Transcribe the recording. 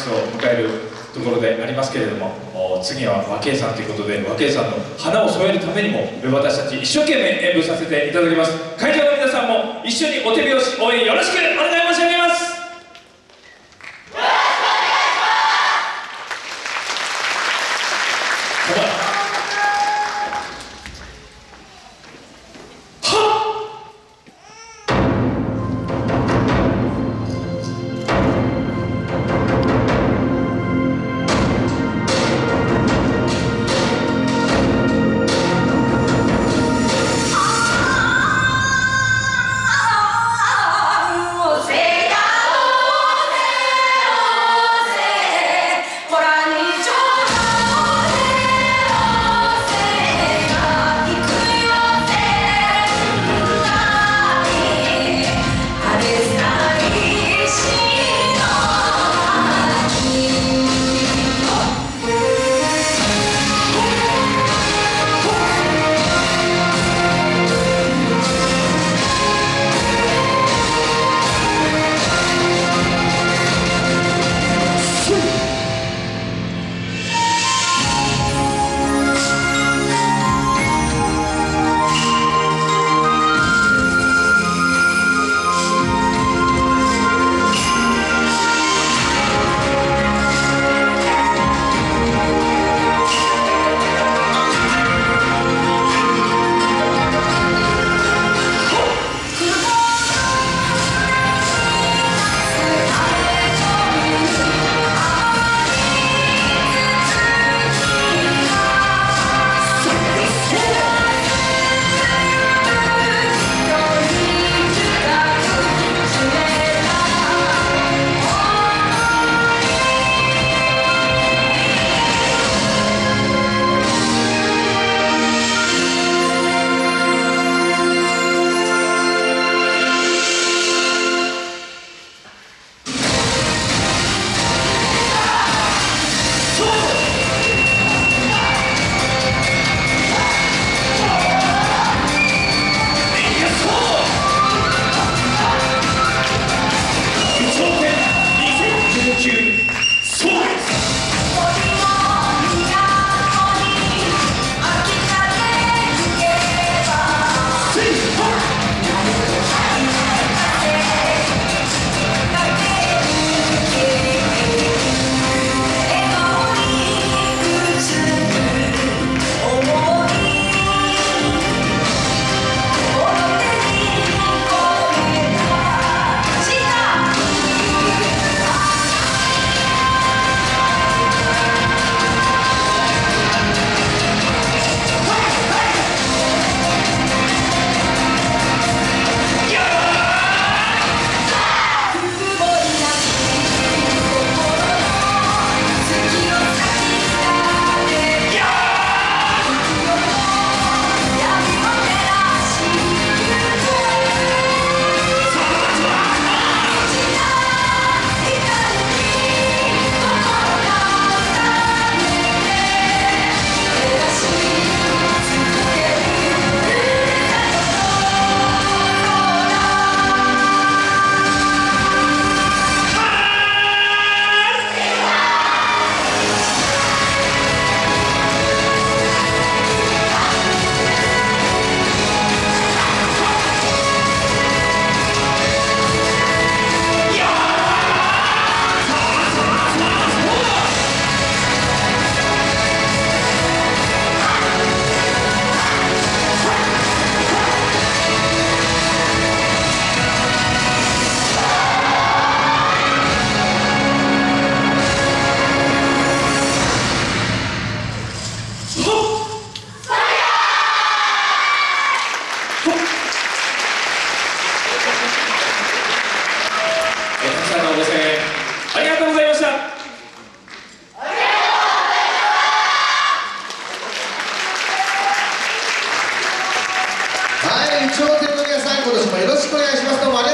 スを迎えるところでありますけれども次は和慶さんということで和慶さんの花を添えるためにも私たち一生懸命演舞させていただきます。会場の皆さんも一緒にお手拍子応援よろしくお願いします。笑点の皆さん今年もよろしくお願いします。どうもありがとうございました。